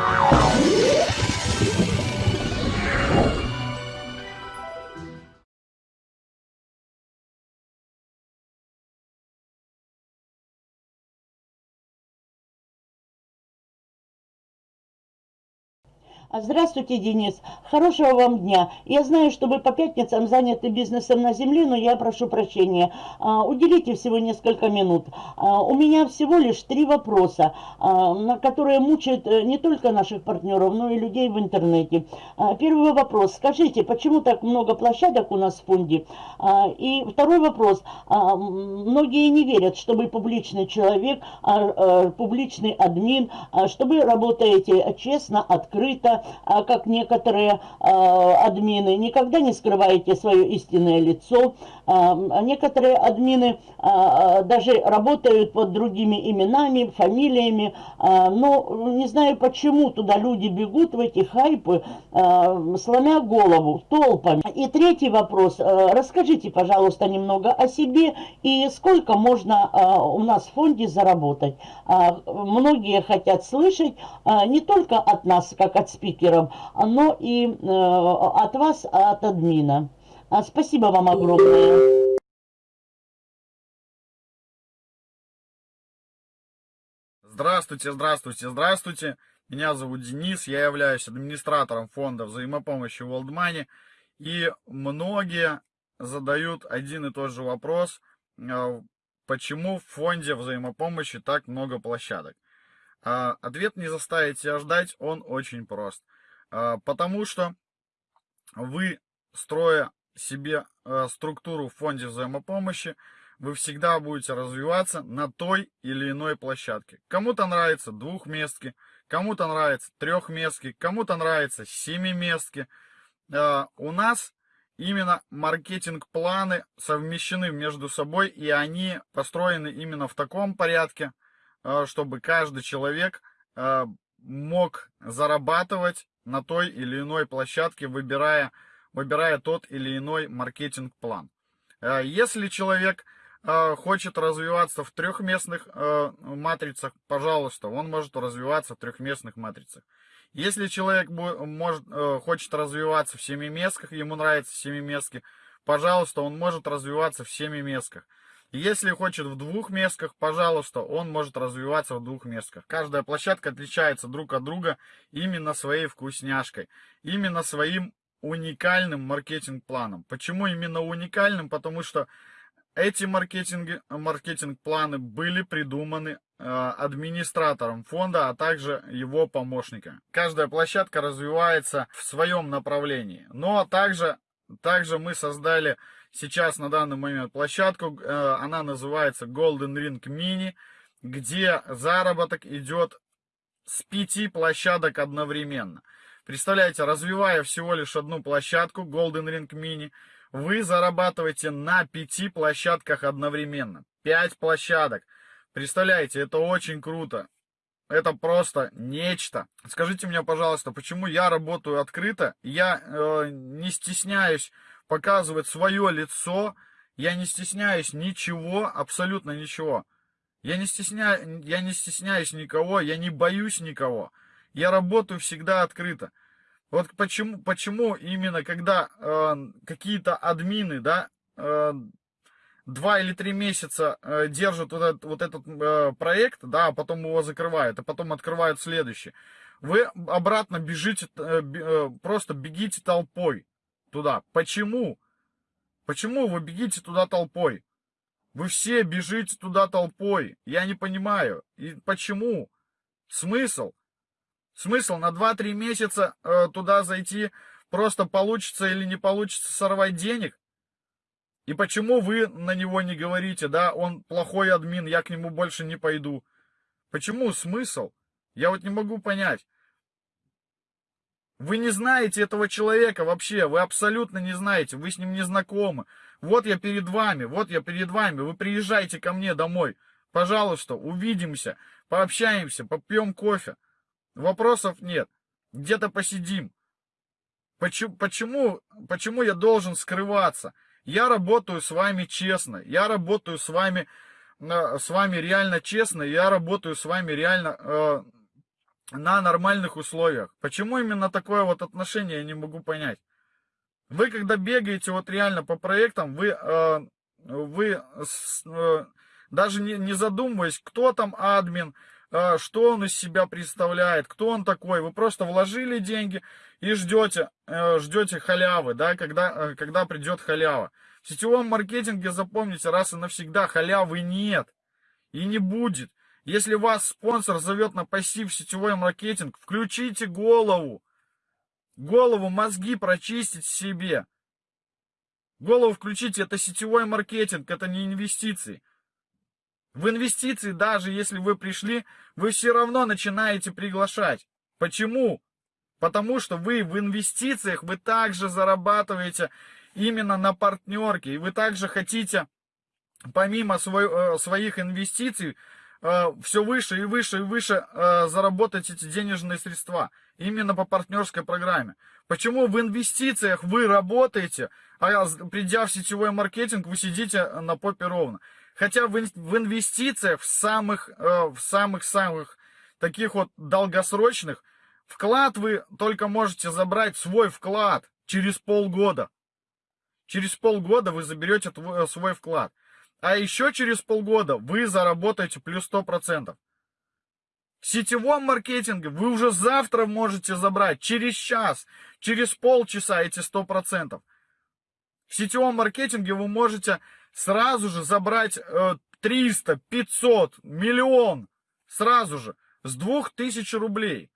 Wow. Здравствуйте, Денис. Хорошего вам дня. Я знаю, что вы по пятницам заняты бизнесом на земле, но я прошу прощения. А, уделите всего несколько минут. А, у меня всего лишь три вопроса, а, на которые мучают э, не только наших партнеров, но и людей в интернете. Первый вопрос. Скажите, почему так много площадок у нас в фонде? И второй вопрос. Многие не верят, что вы публичный человек, публичный админ, что вы работаете честно, открыто, а, как некоторые а, админы, никогда не скрываете свое истинное лицо. А, некоторые админы даже работают под другими именами, фамилиями, но не знаю почему туда люди бегут в эти хайпы, сломя голову толпами. И третий вопрос. Расскажите, пожалуйста, немного о себе и сколько можно у нас в фонде заработать. Многие хотят слышать не только от нас, как от спикером, но и э, от вас, от админа. А, спасибо вам огромное. Здравствуйте, здравствуйте, здравствуйте. Меня зовут Денис, я являюсь администратором фонда взаимопомощи World Money. И многие задают один и тот же вопрос, э, почему в фонде взаимопомощи так много площадок. А, ответ не заставить себя ждать, он очень прост. А, потому что вы, строя себе а, структуру в фонде взаимопомощи, вы всегда будете развиваться на той или иной площадке. Кому-то нравится двухместки, кому-то нравится трехместки, кому-то нравится семиместки. У нас именно маркетинг-планы совмещены между собой, и они построены именно в таком порядке, а, чтобы каждый человек а, мог зарабатывать на той или иной площадке, выбирая, выбирая тот или иной маркетинг-план. А, если человек хочет развиваться в трехместных матрицах, пожалуйста, он может развиваться в трехместных матрицах. Если человек может, хочет развиваться в семиместках, ему нравятся семиместки, пожалуйста, он может развиваться в семиместках. Если хочет в двух местках, пожалуйста, он может развиваться в двух местках. Каждая площадка отличается друг от друга именно своей вкусняшкой, именно своим уникальным маркетинг-планом. Почему именно уникальным? Потому что эти маркетинг, маркетинг-планы были придуманы э, администратором фонда, а также его помощниками. Каждая площадка развивается в своем направлении. Но также, также мы создали сейчас на данный момент площадку. Э, она называется Golden Ring Mini, где заработок идет с пяти площадок одновременно. Представляете, развивая всего лишь одну площадку Golden Ring Mini, вы зарабатываете на пяти площадках одновременно. Пять площадок. Представляете, это очень круто. Это просто нечто. Скажите мне, пожалуйста, почему я работаю открыто, я э, не стесняюсь показывать свое лицо. Я не стесняюсь ничего, абсолютно ничего. Я не, стесняю, я не стесняюсь никого, я не боюсь никого. Я работаю всегда открыто. Вот почему, почему именно когда э, какие-то админы, да, э, два или три месяца э, держат вот этот, вот этот э, проект, да, а потом его закрывают, а потом открывают следующий. Вы обратно бежите, э, э, просто бегите толпой туда. Почему? Почему вы бегите туда толпой? Вы все бежите туда толпой. Я не понимаю. И почему? Смысл? Смысл на 2-3 месяца э, туда зайти, просто получится или не получится сорвать денег? И почему вы на него не говорите, да, он плохой админ, я к нему больше не пойду? Почему смысл? Я вот не могу понять. Вы не знаете этого человека вообще, вы абсолютно не знаете, вы с ним не знакомы. Вот я перед вами, вот я перед вами, вы приезжайте ко мне домой. Пожалуйста, увидимся, пообщаемся, попьем кофе. Вопросов нет. Где-то посидим. Почему, почему, почему я должен скрываться? Я работаю с вами честно, я работаю с вами, э, с вами реально честно, я работаю с вами реально э, на нормальных условиях. Почему именно такое вот отношение, я не могу понять. Вы когда бегаете вот реально по проектам, вы, э, вы э, даже не, не задумываясь, кто там админ, э, что он из себя представляет, кто он такой, вы просто вложили деньги и ждете, э, ждете халявы, да, когда, э, когда придет халява. В сетевом маркетинге, запомните, раз и навсегда халявы нет и не будет. Если вас спонсор зовет на пассив сетевой маркетинг, включите голову. Голову, мозги прочистить себе. Голову включите, это сетевой маркетинг, это не инвестиции. В инвестиции, даже если вы пришли, вы все равно начинаете приглашать. Почему? Потому что вы в инвестициях, вы также зарабатываете именно на партнерке. И вы также хотите, помимо свой, э, своих инвестиций, все выше и выше и выше э, заработать эти денежные средства. Именно по партнерской программе. Почему в инвестициях вы работаете, а придя в сетевой маркетинг, вы сидите на попе ровно. Хотя в инвестициях, в самых, в самых-самых таких вот долгосрочных, вклад вы только можете забрать свой вклад через полгода. Через полгода вы заберете свой вклад. А еще через полгода вы заработаете плюс 100%. В сетевом маркетинге вы уже завтра можете забрать, через час, через полчаса эти 100%. В сетевом маркетинге вы можете сразу же забрать 300, 500, миллион, сразу же, с 2000 рублей.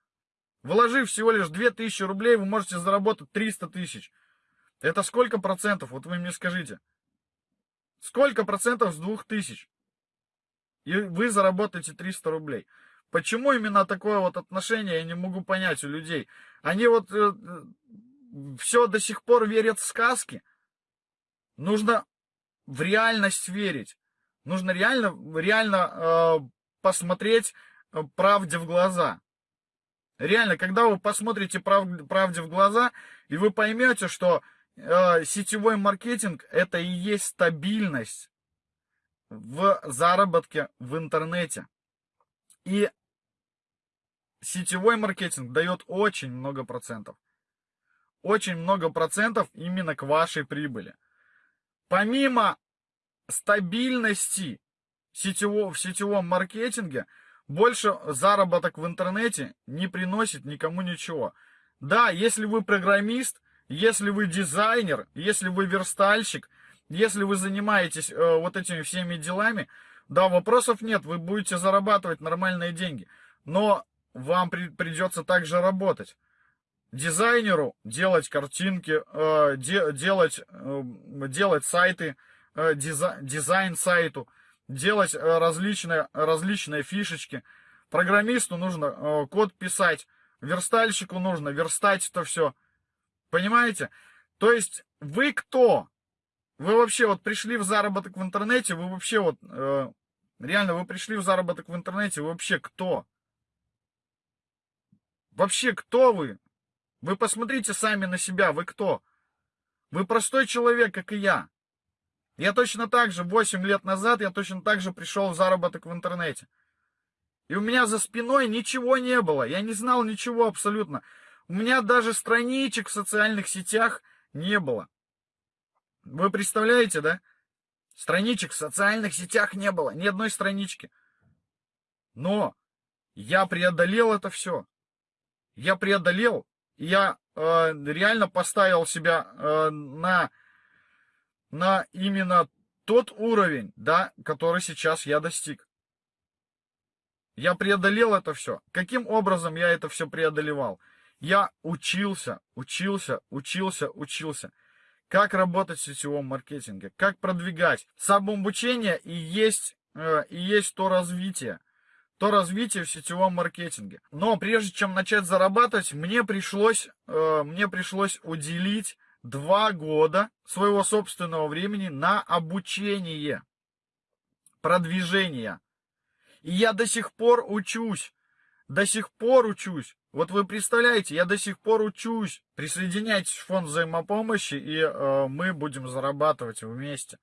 Вложив всего лишь 2000 рублей, вы можете заработать 300 тысяч. Это сколько процентов? Вот вы мне скажите. Сколько процентов с 2000? И вы заработаете 300 рублей. Почему именно такое вот отношение, я не могу понять у людей. Они вот э, все до сих пор верят в сказки. Нужно в реальность верить. Нужно реально, реально э, посмотреть э, правде в глаза. Реально, когда вы посмотрите прав, правде в глаза, и вы поймете, что э, сетевой маркетинг это и есть стабильность в заработке в интернете. И сетевой маркетинг дает очень много процентов. Очень много процентов именно к вашей прибыли. Помимо стабильности сетевого, в сетевом маркетинге, больше заработок в интернете не приносит никому ничего. Да, если вы программист, если вы дизайнер, если вы верстальщик, если вы занимаетесь э, вот этими всеми делами, да, вопросов нет, вы будете зарабатывать нормальные деньги. Но вам при, придется также работать. Дизайнеру делать картинки, э, де, делать, э, делать сайты, э, дизай, дизайн сайту, делать э, различные, различные фишечки. Программисту нужно э, код писать, верстальщику нужно верстать это все. Понимаете? То есть вы кто? Вы вообще вот пришли в заработок в интернете, вы вообще вот, э, реально, вы пришли в заработок в интернете, вы вообще кто? Вообще кто вы? Вы посмотрите сами на себя, вы кто? Вы простой человек, как и я. Я точно так же, 8 лет назад, я точно так же пришел в заработок в интернете. И у меня за спиной ничего не было, я не знал ничего абсолютно. У меня даже страничек в социальных сетях не было. Вы представляете, да? Страничек в социальных сетях не было, ни одной странички. Но я преодолел это все. Я преодолел, я э, реально поставил себя э, на, на именно тот уровень, да, который сейчас я достиг. Я преодолел это все. Каким образом я это все преодолевал? Я учился, учился, учился, учился. Как работать в сетевом маркетинге, как продвигать. Самообучение и есть, э, и есть то развитие. То развитие в сетевом маркетинге. Но прежде чем начать зарабатывать, мне пришлось, э, мне пришлось уделить два года своего собственного времени на обучение, продвижение. И я до сих пор учусь. До сих пор учусь. Вот вы представляете, я до сих пор учусь. Присоединяйтесь в фонд взаимопомощи, и э, мы будем зарабатывать вместе.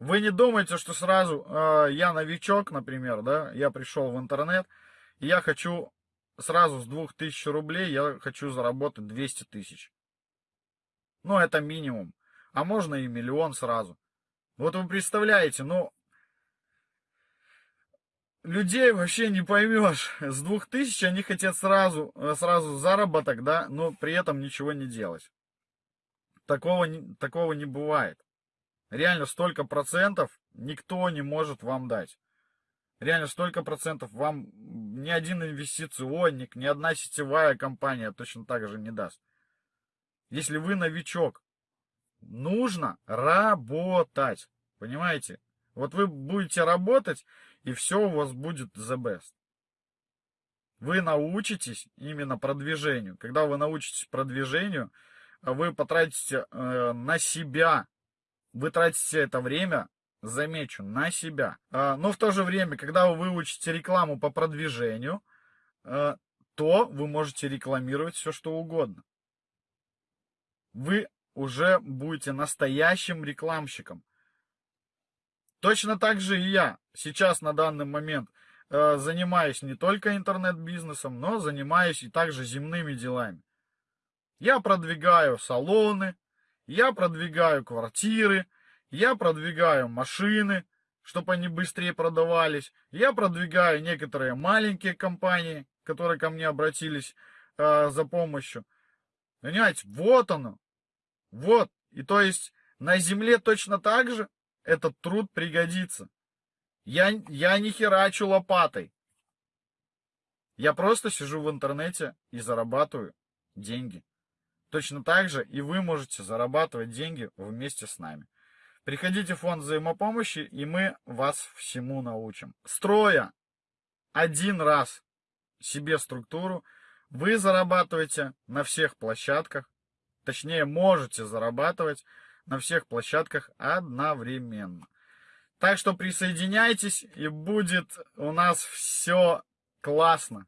Вы не думайте, что сразу э, я новичок, например, да, я пришел в интернет, и я хочу сразу с 2000 рублей я хочу заработать 200 тысяч. Ну, это минимум. А можно и миллион сразу. Вот вы представляете, ну, людей вообще не поймешь. С 2000 они хотят сразу, сразу заработок, да, но при этом ничего не делать. Такого, такого не бывает. Реально столько процентов никто не может вам дать. Реально столько процентов вам ни один инвестиционник, ни одна сетевая компания точно так же не даст. Если вы новичок, нужно работать. Понимаете? Вот вы будете работать, и все у вас будет the best. Вы научитесь именно продвижению. Когда вы научитесь продвижению, вы потратите э, на себя вы тратите это время, замечу, на себя. А, но в то же время, когда вы выучите рекламу по продвижению, а, то вы можете рекламировать все, что угодно. Вы уже будете настоящим рекламщиком. Точно так же и я сейчас на данный момент а, занимаюсь не только интернет-бизнесом, но занимаюсь и также земными делами. Я продвигаю салоны, я продвигаю квартиры, я продвигаю машины, чтобы они быстрее продавались. Я продвигаю некоторые маленькие компании, которые ко мне обратились э, за помощью. Понимаете, вот оно. Вот. И то есть на земле точно так же этот труд пригодится. Я, я не херачу лопатой. Я просто сижу в интернете и зарабатываю деньги. Точно так же и вы можете зарабатывать деньги вместе с нами. Приходите в фонд взаимопомощи, и мы вас всему научим. Строя один раз себе структуру, вы зарабатываете на всех площадках, точнее можете зарабатывать на всех площадках одновременно. Так что присоединяйтесь, и будет у нас все классно.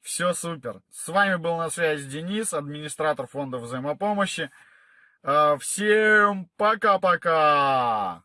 Все супер. С вами был на связи Денис, администратор фонда взаимопомощи. А, всем пока-пока!